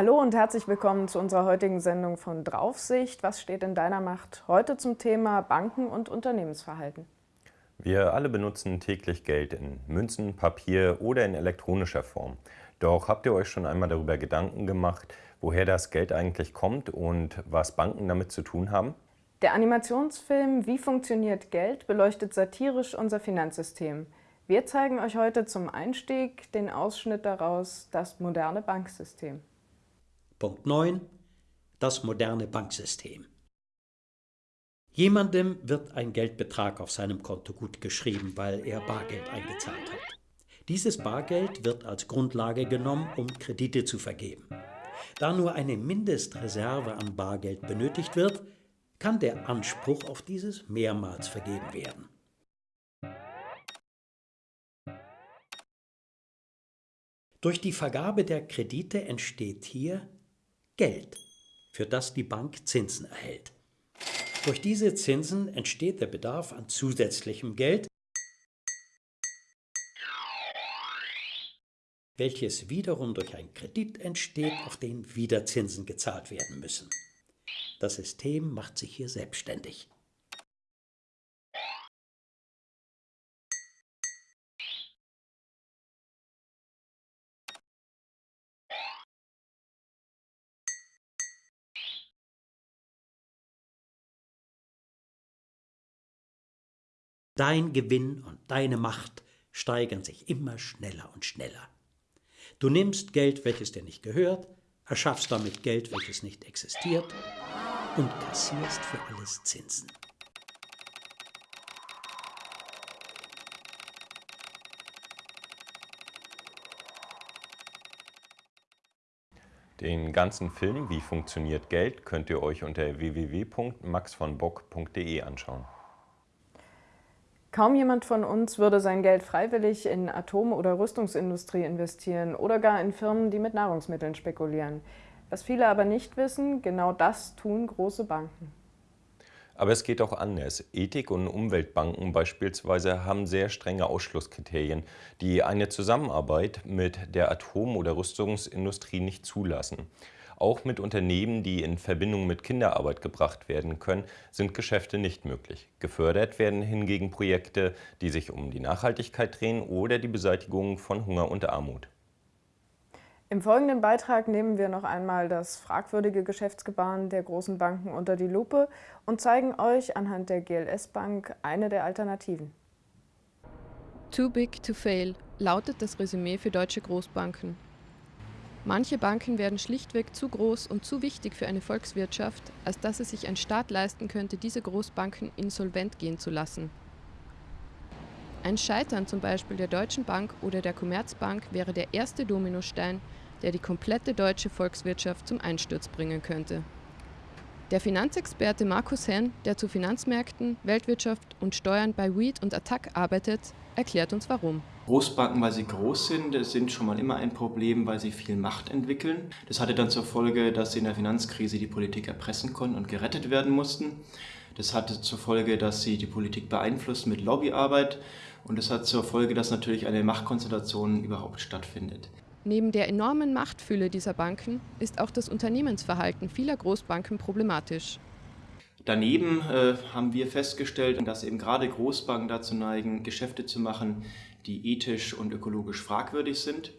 Hallo und herzlich willkommen zu unserer heutigen Sendung von Draufsicht. Was steht in deiner Macht? Heute zum Thema Banken und Unternehmensverhalten. Wir alle benutzen täglich Geld in Münzen, Papier oder in elektronischer Form. Doch habt ihr euch schon einmal darüber Gedanken gemacht, woher das Geld eigentlich kommt und was Banken damit zu tun haben? Der Animationsfilm Wie funktioniert Geld beleuchtet satirisch unser Finanzsystem. Wir zeigen euch heute zum Einstieg den Ausschnitt daraus, das moderne Banksystem. Punkt 9. Das moderne Banksystem. Jemandem wird ein Geldbetrag auf seinem Konto gut geschrieben, weil er Bargeld eingezahlt hat. Dieses Bargeld wird als Grundlage genommen, um Kredite zu vergeben. Da nur eine Mindestreserve an Bargeld benötigt wird, kann der Anspruch auf dieses mehrmals vergeben werden. Durch die Vergabe der Kredite entsteht hier Geld, für das die Bank Zinsen erhält. Durch diese Zinsen entsteht der Bedarf an zusätzlichem Geld, welches wiederum durch einen Kredit entsteht, auf den wieder Zinsen gezahlt werden müssen. Das System macht sich hier selbstständig. Dein Gewinn und deine Macht steigern sich immer schneller und schneller. Du nimmst Geld, welches dir nicht gehört, erschaffst damit Geld, welches nicht existiert und kassierst für alles Zinsen. Den ganzen Film Wie funktioniert Geld könnt ihr euch unter www.maxvonbock.de anschauen. Kaum jemand von uns würde sein Geld freiwillig in Atom- oder Rüstungsindustrie investieren oder gar in Firmen, die mit Nahrungsmitteln spekulieren. Was viele aber nicht wissen, genau das tun große Banken. Aber es geht auch anders. Ethik- und Umweltbanken beispielsweise haben sehr strenge Ausschlusskriterien, die eine Zusammenarbeit mit der Atom- oder Rüstungsindustrie nicht zulassen. Auch mit Unternehmen, die in Verbindung mit Kinderarbeit gebracht werden können, sind Geschäfte nicht möglich. Gefördert werden hingegen Projekte, die sich um die Nachhaltigkeit drehen oder die Beseitigung von Hunger und Armut. Im folgenden Beitrag nehmen wir noch einmal das fragwürdige Geschäftsgebaren der großen Banken unter die Lupe und zeigen euch anhand der GLS Bank eine der Alternativen. Too big to fail lautet das Resümee für deutsche Großbanken. Manche Banken werden schlichtweg zu groß und zu wichtig für eine Volkswirtschaft, als dass es sich ein Staat leisten könnte, diese Großbanken insolvent gehen zu lassen. Ein Scheitern zum Beispiel der Deutschen Bank oder der Commerzbank wäre der erste Dominostein, der die komplette deutsche Volkswirtschaft zum Einsturz bringen könnte. Der Finanzexperte Markus Henn, der zu Finanzmärkten, Weltwirtschaft und Steuern bei Weed und Attac arbeitet, erklärt uns warum. Großbanken, weil sie groß sind, sind schon mal immer ein Problem, weil sie viel Macht entwickeln. Das hatte dann zur Folge, dass sie in der Finanzkrise die Politik erpressen konnten und gerettet werden mussten. Das hatte zur Folge, dass sie die Politik beeinflussen mit Lobbyarbeit. Und das hat zur Folge, dass natürlich eine Machtkonzentration überhaupt stattfindet. Neben der enormen Machtfülle dieser Banken ist auch das Unternehmensverhalten vieler Großbanken problematisch. Daneben äh, haben wir festgestellt, dass eben gerade Großbanken dazu neigen, Geschäfte zu machen, die ethisch und ökologisch fragwürdig sind.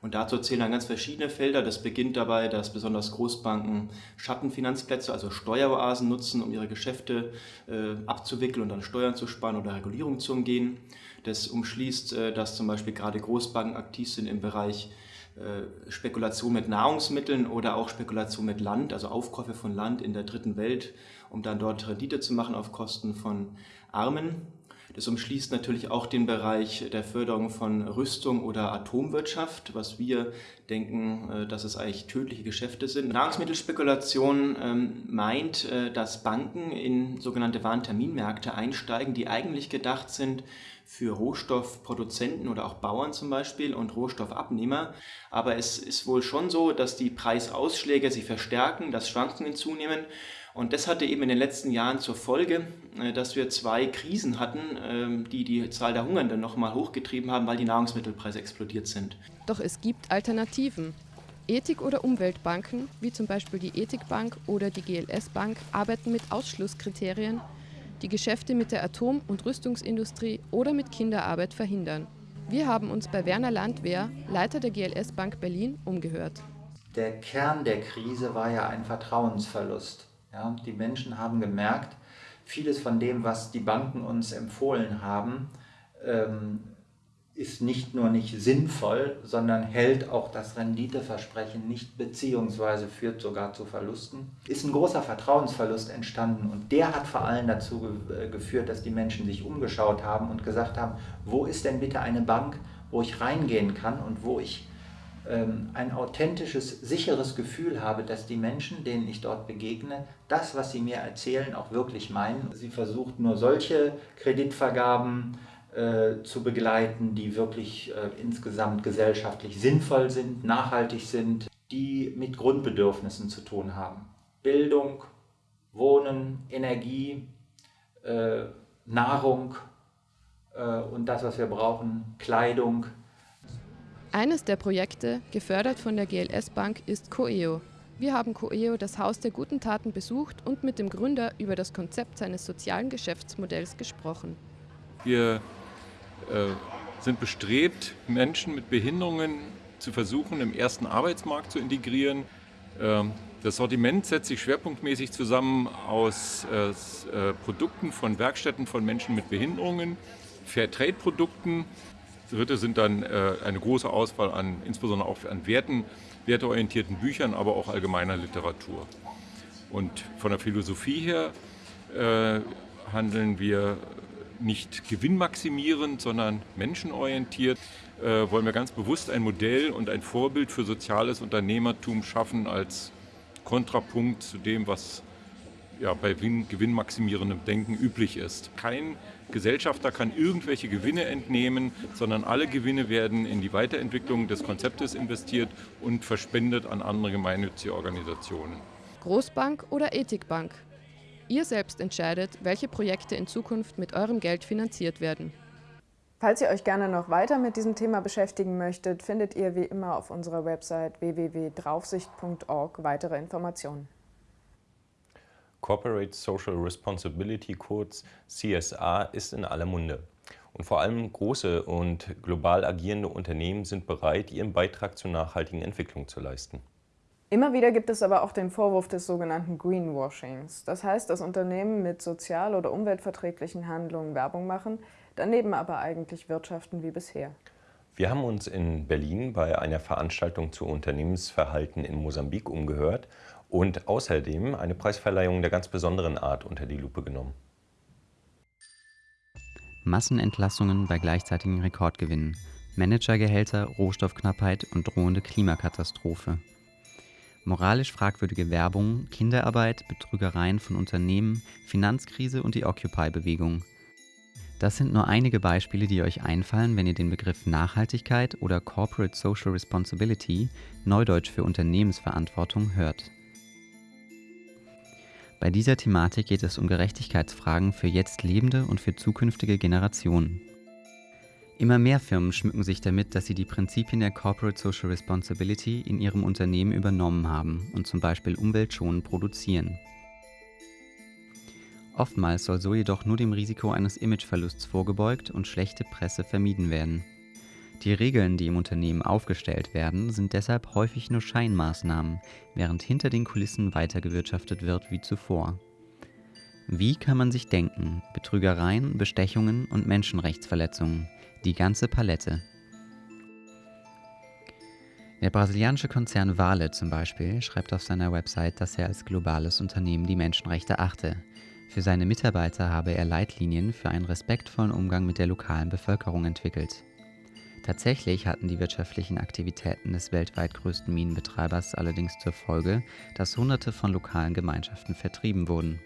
Und dazu zählen dann ganz verschiedene Felder. Das beginnt dabei, dass besonders Großbanken Schattenfinanzplätze, also Steueroasen nutzen, um ihre Geschäfte äh, abzuwickeln und dann Steuern zu sparen oder Regulierung zu umgehen. Das umschließt, äh, dass zum Beispiel gerade Großbanken aktiv sind im Bereich äh, Spekulation mit Nahrungsmitteln oder auch Spekulation mit Land, also Aufkäufe von Land in der dritten Welt, um dann dort Rendite zu machen auf Kosten von Armen. Das umschließt natürlich auch den Bereich der Förderung von Rüstung oder Atomwirtschaft, was wir denken, äh, dass es eigentlich tödliche Geschäfte sind. Nahrungsmittelspekulation ähm, meint, äh, dass Banken in sogenannte Warenterminmärkte einsteigen, die eigentlich gedacht sind für Rohstoffproduzenten oder auch Bauern zum Beispiel und Rohstoffabnehmer. Aber es ist wohl schon so, dass die Preisausschläge sich verstärken, dass Schwankungen zunehmen und das hatte eben in den letzten Jahren zur Folge, äh, dass wir zwei Krisen hatten, ähm, die die Zahl der Hungernden nochmal hochgetrieben haben, weil die Nahrungsmittelpreise explodiert sind. Doch es gibt Alternativen. Ethik- oder Umweltbanken, wie zum Beispiel die Ethikbank oder die GLS Bank, arbeiten mit Ausschlusskriterien, die Geschäfte mit der Atom- und Rüstungsindustrie oder mit Kinderarbeit verhindern. Wir haben uns bei Werner Landwehr, Leiter der GLS Bank Berlin, umgehört. Der Kern der Krise war ja ein Vertrauensverlust. Ja, die Menschen haben gemerkt, vieles von dem, was die Banken uns empfohlen haben, ähm, ist nicht nur nicht sinnvoll, sondern hält auch das Renditeversprechen nicht beziehungsweise führt sogar zu Verlusten. Ist ein großer Vertrauensverlust entstanden und der hat vor allem dazu äh, geführt, dass die Menschen sich umgeschaut haben und gesagt haben, wo ist denn bitte eine Bank, wo ich reingehen kann und wo ich ein authentisches, sicheres Gefühl habe, dass die Menschen, denen ich dort begegne, das, was sie mir erzählen, auch wirklich meinen. Sie versucht nur solche Kreditvergaben äh, zu begleiten, die wirklich äh, insgesamt gesellschaftlich sinnvoll sind, nachhaltig sind, die mit Grundbedürfnissen zu tun haben. Bildung, Wohnen, Energie, äh, Nahrung äh, und das, was wir brauchen, Kleidung, eines der Projekte, gefördert von der GLS Bank, ist Coeo. Wir haben Coeo, das Haus der guten Taten, besucht und mit dem Gründer über das Konzept seines sozialen Geschäftsmodells gesprochen. Wir äh, sind bestrebt, Menschen mit Behinderungen zu versuchen, im ersten Arbeitsmarkt zu integrieren. Ähm, das Sortiment setzt sich schwerpunktmäßig zusammen aus äh, äh, Produkten von Werkstätten von Menschen mit Behinderungen, Fairtrade-Produkten, Dritte sind dann äh, eine große Auswahl an, insbesondere auch an Werten, werteorientierten Büchern, aber auch allgemeiner Literatur. Und von der Philosophie her äh, handeln wir nicht gewinnmaximierend, sondern menschenorientiert. Äh, wollen wir ganz bewusst ein Modell und ein Vorbild für soziales Unternehmertum schaffen als Kontrapunkt zu dem, was ja, bei gewinnmaximierendem Denken üblich ist. Kein Gesellschafter kann irgendwelche Gewinne entnehmen, sondern alle Gewinne werden in die Weiterentwicklung des Konzeptes investiert und verspendet an andere gemeinnützige Organisationen. Großbank oder Ethikbank? Ihr selbst entscheidet, welche Projekte in Zukunft mit eurem Geld finanziert werden. Falls ihr euch gerne noch weiter mit diesem Thema beschäftigen möchtet, findet ihr wie immer auf unserer Website www.draufsicht.org weitere Informationen. Corporate Social Responsibility, kurz CSA, ist in aller Munde. Und vor allem große und global agierende Unternehmen sind bereit, ihren Beitrag zur nachhaltigen Entwicklung zu leisten. Immer wieder gibt es aber auch den Vorwurf des sogenannten Greenwashings. Das heißt, dass Unternehmen mit sozial- oder umweltverträglichen Handlungen Werbung machen, daneben aber eigentlich wirtschaften wie bisher. Wir haben uns in Berlin bei einer Veranstaltung zu Unternehmensverhalten in Mosambik umgehört und außerdem eine Preisverleihung der ganz besonderen Art unter die Lupe genommen. Massenentlassungen bei gleichzeitigen Rekordgewinnen, Managergehälter, Rohstoffknappheit und drohende Klimakatastrophe. Moralisch fragwürdige Werbung, Kinderarbeit, Betrügereien von Unternehmen, Finanzkrise und die Occupy-Bewegung. Das sind nur einige Beispiele, die euch einfallen, wenn ihr den Begriff Nachhaltigkeit oder Corporate Social Responsibility, Neudeutsch für Unternehmensverantwortung, hört. Bei dieser Thematik geht es um Gerechtigkeitsfragen für jetzt lebende und für zukünftige Generationen. Immer mehr Firmen schmücken sich damit, dass sie die Prinzipien der Corporate Social Responsibility in ihrem Unternehmen übernommen haben und zum Beispiel umweltschonend produzieren. Oftmals soll so jedoch nur dem Risiko eines Imageverlusts vorgebeugt und schlechte Presse vermieden werden. Die Regeln, die im Unternehmen aufgestellt werden, sind deshalb häufig nur Scheinmaßnahmen, während hinter den Kulissen weitergewirtschaftet wird wie zuvor. Wie kann man sich denken? Betrügereien, Bestechungen und Menschenrechtsverletzungen. Die ganze Palette. Der brasilianische Konzern Vale zum Beispiel schreibt auf seiner Website, dass er als globales Unternehmen die Menschenrechte achte. Für seine Mitarbeiter habe er Leitlinien für einen respektvollen Umgang mit der lokalen Bevölkerung entwickelt. Tatsächlich hatten die wirtschaftlichen Aktivitäten des weltweit größten Minenbetreibers allerdings zur Folge, dass Hunderte von lokalen Gemeinschaften vertrieben wurden.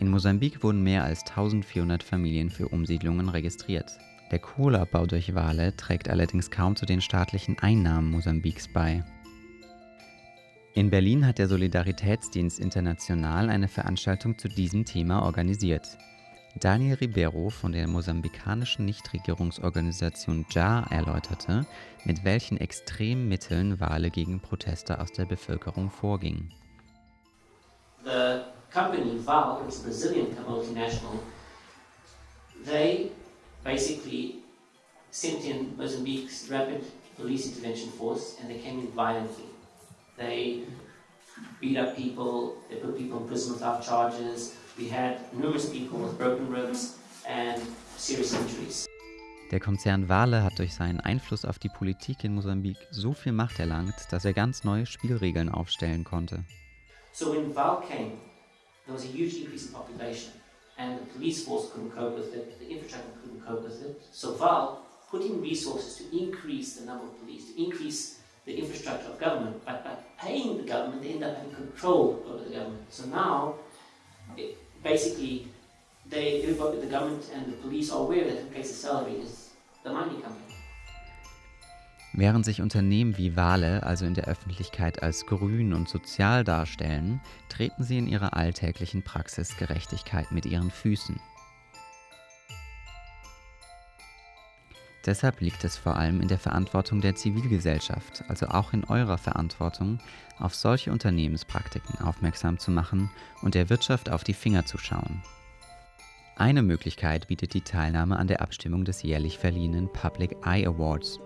In Mosambik wurden mehr als 1400 Familien für Umsiedlungen registriert. Der Kohleabbau durch Wale trägt allerdings kaum zu den staatlichen Einnahmen Mosambiks bei. In Berlin hat der Solidaritätsdienst International eine Veranstaltung zu diesem Thema organisiert. Daniel Ribeiro von der mosambikanischen Nichtregierungsorganisation JAR erläuterte, mit welchen extremen Mitteln Wale gegen Proteste aus der Bevölkerung vorgingen. The company Val, it's a Brazilian multinational, they basically sent in Mozambique's rapid police intervention force and they came in violently. They beat up people, they put people in prison without charges. We had numerous people with broken ribs and serious injuries. Der Konzern Vale hat durch seinen Einfluss auf die Politik in Mosambik so viel Macht erlangt, dass er ganz neue Spielregeln aufstellen konnte. So when Val came, there was a huge increase in population and the police force couldn't cope with it, the infrastructure couldn't cope with it. So Val put in resources to increase the number of police, to increase the infrastructure of government, but by paying the government, they end up having control over the government. So now, it, basically, they, the government and the police are aware that who pays the salary is the mining company. Während sich Unternehmen wie Wale also in der Öffentlichkeit als grün und sozial darstellen, treten sie in ihrer alltäglichen Praxis Gerechtigkeit mit ihren Füßen. Deshalb liegt es vor allem in der Verantwortung der Zivilgesellschaft, also auch in eurer Verantwortung, auf solche Unternehmenspraktiken aufmerksam zu machen und der Wirtschaft auf die Finger zu schauen. Eine Möglichkeit bietet die Teilnahme an der Abstimmung des jährlich verliehenen Public Eye Awards.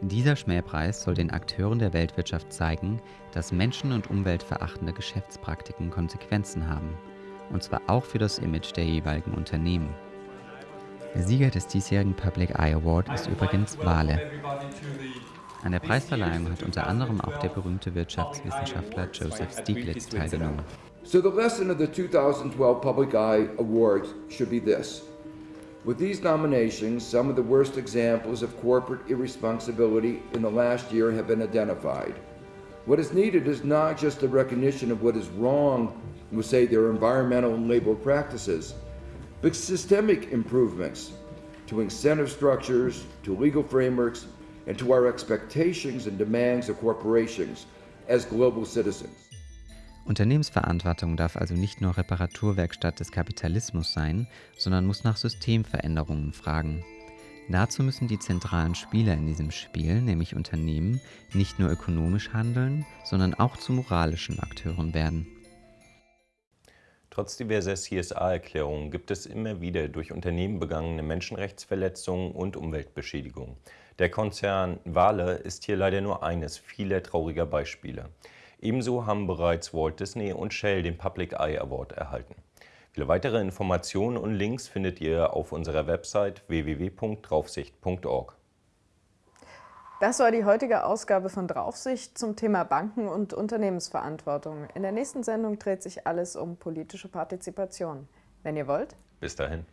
Dieser Schmähpreis soll den Akteuren der Weltwirtschaft zeigen, dass menschen- und umweltverachtende Geschäftspraktiken Konsequenzen haben, und zwar auch für das Image der jeweiligen Unternehmen. Der Sieger des diesjährigen Public Eye Award ist übrigens Wale. An der Preisverleihung hat unter anderem auch der berühmte Wirtschaftswissenschaftler Joseph Stiglitz teilgenommen. So the lesson of the 2012 Public Eye Awards should be this. With these nominations, some of the worst examples of corporate irresponsibility in the last year have been identified. What is needed is not just the recognition of what is wrong with, say, their environmental and labor practices, but systemic improvements to incentive structures, to legal frameworks, and to our expectations and demands of corporations as global citizens. Unternehmensverantwortung darf also nicht nur Reparaturwerkstatt des Kapitalismus sein, sondern muss nach Systemveränderungen fragen. Dazu müssen die zentralen Spieler in diesem Spiel, nämlich Unternehmen, nicht nur ökonomisch handeln, sondern auch zu moralischen Akteuren werden. Trotz diverser CSA-Erklärungen gibt es immer wieder durch Unternehmen begangene Menschenrechtsverletzungen und Umweltbeschädigungen. Der Konzern Vale ist hier leider nur eines vieler trauriger Beispiele. Ebenso haben bereits Walt Disney und Shell den Public Eye Award erhalten. Viele weitere Informationen und Links findet ihr auf unserer Website www.draufsicht.org. Das war die heutige Ausgabe von Draufsicht zum Thema Banken und Unternehmensverantwortung. In der nächsten Sendung dreht sich alles um politische Partizipation. Wenn ihr wollt. Bis dahin.